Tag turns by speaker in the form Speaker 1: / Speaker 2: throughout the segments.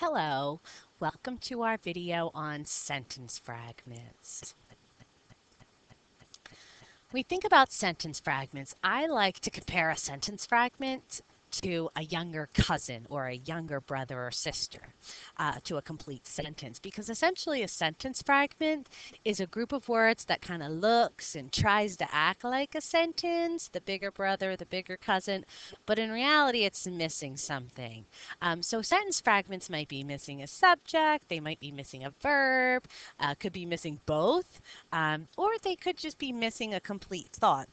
Speaker 1: Hello, welcome to our video on sentence fragments. When we think about sentence fragments, I like to compare a sentence fragment to a younger cousin or a younger brother or sister uh, to a complete sentence because essentially a sentence fragment is a group of words that kind of looks and tries to act like a sentence, the bigger brother, the bigger cousin, but in reality it's missing something. Um, so sentence fragments might be missing a subject, they might be missing a verb, uh, could be missing both, um, or they could just be missing a complete thought.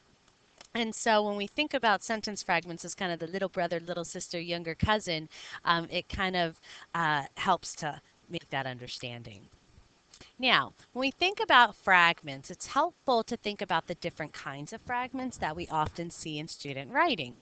Speaker 1: And so when we think about sentence fragments as kind of the little brother, little sister, younger cousin, um, it kind of uh, helps to make that understanding. Now, when we think about fragments, it's helpful to think about the different kinds of fragments that we often see in student writing.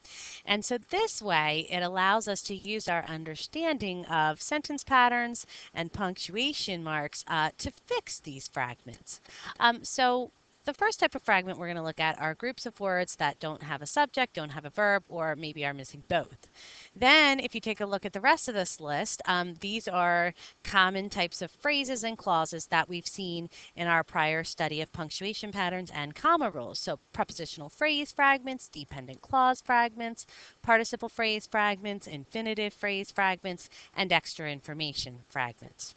Speaker 1: And so this way, it allows us to use our understanding of sentence patterns and punctuation marks uh, to fix these fragments. Um, so the first type of fragment we're going to look at are groups of words that don't have a subject, don't have a verb, or maybe are missing both. Then, if you take a look at the rest of this list, um, these are common types of phrases and clauses that we've seen in our prior study of punctuation patterns and comma rules. So, prepositional phrase fragments, dependent clause fragments, participle phrase fragments, infinitive phrase fragments, and extra information fragments.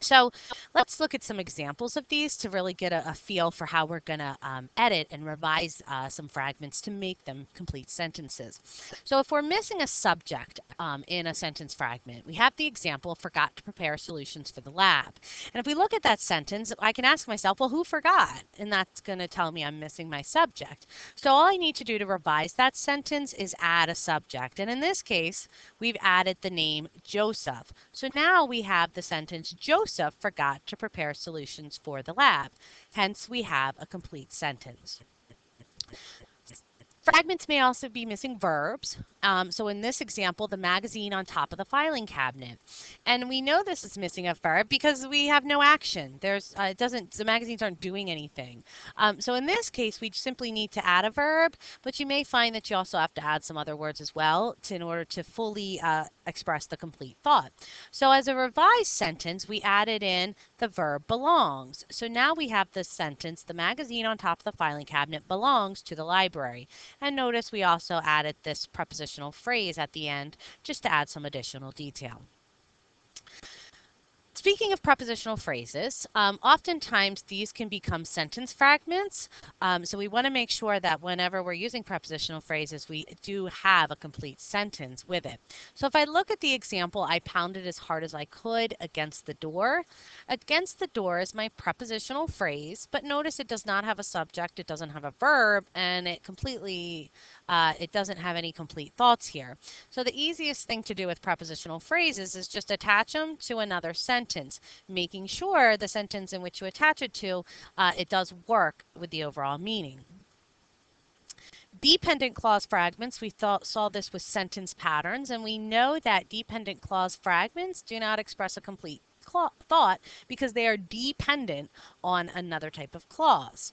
Speaker 1: So let's look at some examples of these to really get a, a feel for how we're going to um, edit and revise uh, some fragments to make them complete sentences. So if we're missing a subject um, in a sentence fragment, we have the example, forgot to prepare solutions for the lab. And if we look at that sentence, I can ask myself, well, who forgot? And that's going to tell me I'm missing my subject. So all I need to do to revise that sentence is add a subject. And in this case, we've added the name Joseph. So now we have the sentence, Joseph Joseph forgot to prepare solutions for the lab. Hence, we have a complete sentence. Fragments may also be missing verbs. Um, so in this example, the magazine on top of the filing cabinet. And we know this is missing a verb because we have no action. There's, uh, it doesn't, the magazines aren't doing anything. Um, so in this case, we simply need to add a verb, but you may find that you also have to add some other words as well to, in order to fully uh, express the complete thought. So as a revised sentence, we added in the verb belongs. So now we have the sentence, the magazine on top of the filing cabinet belongs to the library. And notice we also added this prepositional phrase at the end just to add some additional detail. Speaking of prepositional phrases, um, oftentimes these can become sentence fragments. Um, so we want to make sure that whenever we're using prepositional phrases, we do have a complete sentence with it. So if I look at the example, I pounded as hard as I could against the door. Against the door is my prepositional phrase, but notice it does not have a subject, it doesn't have a verb, and it completely uh, it doesn't have any complete thoughts here. So the easiest thing to do with prepositional phrases is just attach them to another sentence, making sure the sentence in which you attach it to, uh, it does work with the overall meaning. Dependent clause fragments, we thought, saw this with sentence patterns, and we know that dependent clause fragments do not express a complete thought because they are dependent on another type of clause.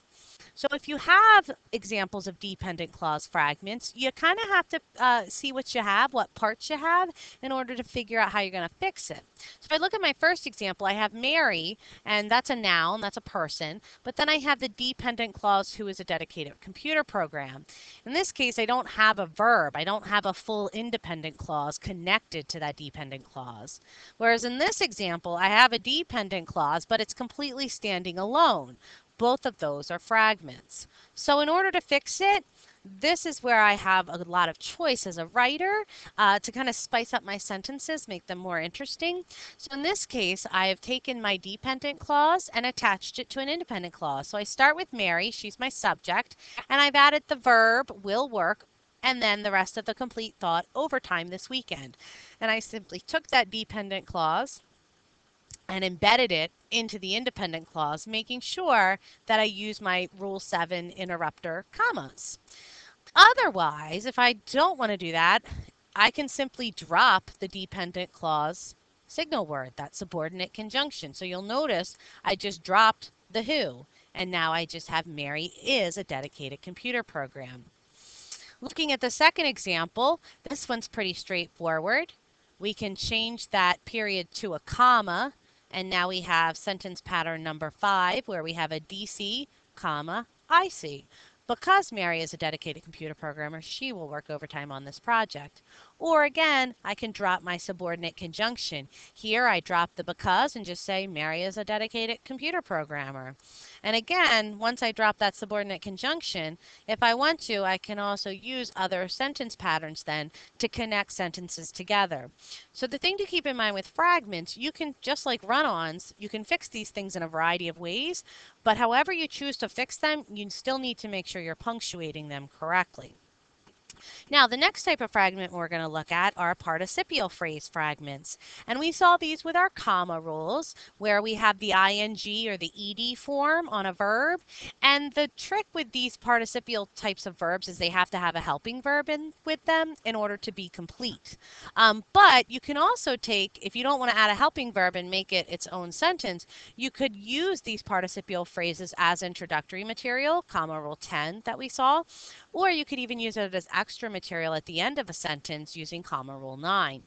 Speaker 1: So if you have examples of dependent clause fragments, you kind of have to uh, see what you have, what parts you have, in order to figure out how you're going to fix it. So if I look at my first example, I have Mary, and that's a noun, that's a person, but then I have the dependent clause who is a dedicated computer program. In this case, I don't have a verb. I don't have a full independent clause connected to that dependent clause. Whereas in this example, I have a dependent clause, but it's completely standing alone both of those are fragments. So in order to fix it, this is where I have a lot of choice as a writer uh, to kind of spice up my sentences, make them more interesting. So in this case, I have taken my dependent clause and attached it to an independent clause. So I start with Mary, she's my subject, and I've added the verb will work and then the rest of the complete thought over time this weekend. And I simply took that dependent clause, and embedded it into the independent clause, making sure that I use my Rule 7 interrupter commas. Otherwise, if I don't want to do that, I can simply drop the dependent clause signal word, that subordinate conjunction. So you'll notice I just dropped the who, and now I just have Mary is a dedicated computer program. Looking at the second example, this one's pretty straightforward we can change that period to a comma, and now we have sentence pattern number five, where we have a DC, comma, IC. Because Mary is a dedicated computer programmer, she will work overtime on this project. Or again, I can drop my subordinate conjunction. Here I drop the because and just say Mary is a dedicated computer programmer. And again, once I drop that subordinate conjunction, if I want to, I can also use other sentence patterns then to connect sentences together. So the thing to keep in mind with fragments, you can, just like run-ons, you can fix these things in a variety of ways, but however you choose to fix them, you still need to make sure you're punctuating them correctly. Now, the next type of fragment we're going to look at are participial phrase fragments. And we saw these with our comma rules, where we have the ing or the ed form on a verb. And the trick with these participial types of verbs is they have to have a helping verb in with them in order to be complete. Um, but you can also take, if you don't want to add a helping verb and make it its own sentence, you could use these participial phrases as introductory material, comma rule 10 that we saw, or you could even use it as extra material at the end of a sentence using comma rule 9.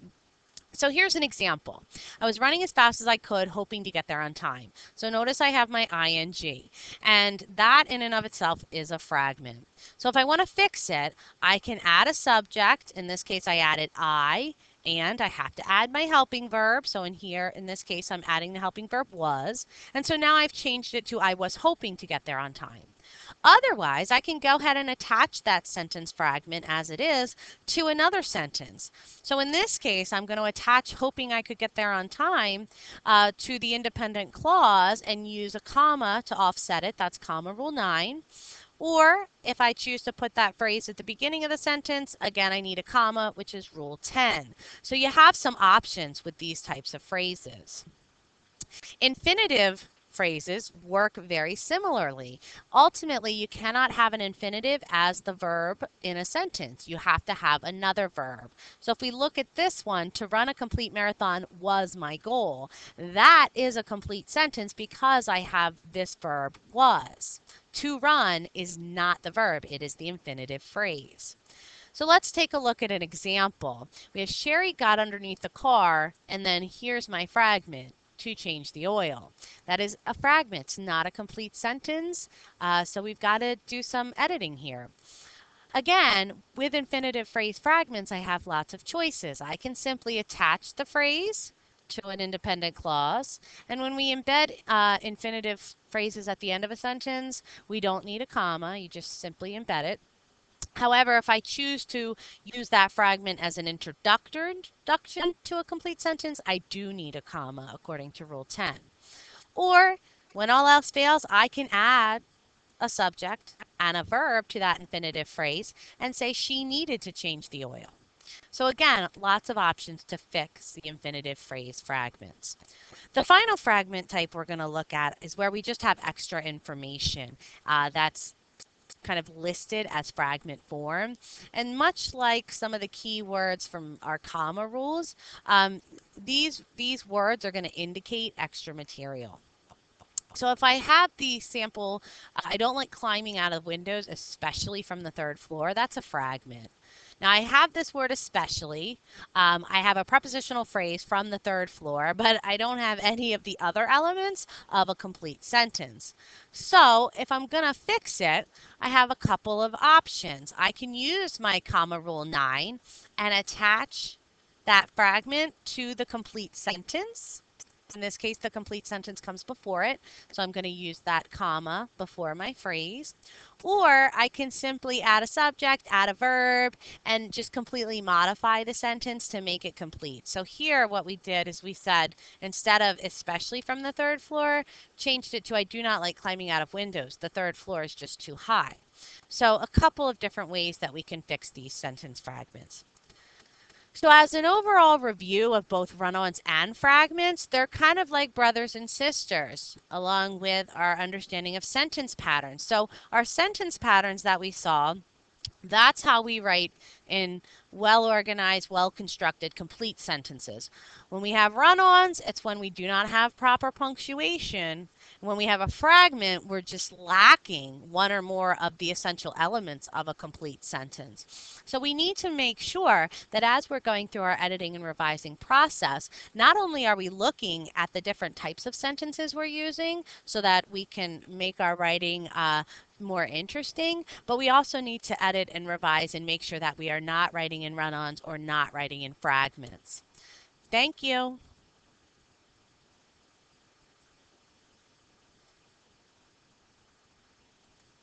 Speaker 1: So here's an example. I was running as fast as I could, hoping to get there on time. So notice I have my ing, and that in and of itself is a fragment. So if I want to fix it, I can add a subject. In this case, I added I, and I have to add my helping verb. So in here, in this case, I'm adding the helping verb was. And so now I've changed it to I was hoping to get there on time. Otherwise, I can go ahead and attach that sentence fragment as it is to another sentence. So in this case, I'm going to attach hoping I could get there on time uh, to the independent clause and use a comma to offset it. That's comma rule 9. Or if I choose to put that phrase at the beginning of the sentence, again, I need a comma, which is rule 10. So you have some options with these types of phrases. Infinitive phrases work very similarly. Ultimately, you cannot have an infinitive as the verb in a sentence. You have to have another verb. So if we look at this one, to run a complete marathon was my goal. That is a complete sentence because I have this verb was. To run is not the verb, it is the infinitive phrase. So let's take a look at an example. We have Sherry got underneath the car, and then here's my fragment to change the oil. That is a fragment, not a complete sentence. Uh, so we've got to do some editing here. Again, with infinitive phrase fragments, I have lots of choices. I can simply attach the phrase to an independent clause. And when we embed uh, infinitive phrases at the end of a sentence, we don't need a comma. You just simply embed it. However, if I choose to use that fragment as an introduction to a complete sentence, I do need a comma according to Rule 10. Or when all else fails, I can add a subject and a verb to that infinitive phrase and say she needed to change the oil. So again, lots of options to fix the infinitive phrase fragments. The final fragment type we're going to look at is where we just have extra information. Uh, that's kind of listed as fragment form. And much like some of the keywords from our comma rules, um, these, these words are going to indicate extra material. So if I have the sample, I don't like climbing out of windows, especially from the third floor, that's a fragment. Now I have this word especially. Um, I have a prepositional phrase from the third floor, but I don't have any of the other elements of a complete sentence. So if I'm going to fix it, I have a couple of options. I can use my comma rule 9 and attach that fragment to the complete sentence. In this case, the complete sentence comes before it, so I'm going to use that comma before my phrase. Or I can simply add a subject, add a verb, and just completely modify the sentence to make it complete. So here what we did is we said, instead of especially from the third floor, changed it to I do not like climbing out of windows. The third floor is just too high. So a couple of different ways that we can fix these sentence fragments. So as an overall review of both run-ons and fragments, they're kind of like brothers and sisters, along with our understanding of sentence patterns. So our sentence patterns that we saw, that's how we write in well organized, well constructed, complete sentences. When we have run ons, it's when we do not have proper punctuation. When we have a fragment, we're just lacking one or more of the essential elements of a complete sentence. So we need to make sure that as we're going through our editing and revising process, not only are we looking at the different types of sentences we're using so that we can make our writing uh, more interesting, but we also need to edit and revise and make sure that we are not writing in run-ons or not writing in fragments. Thank you.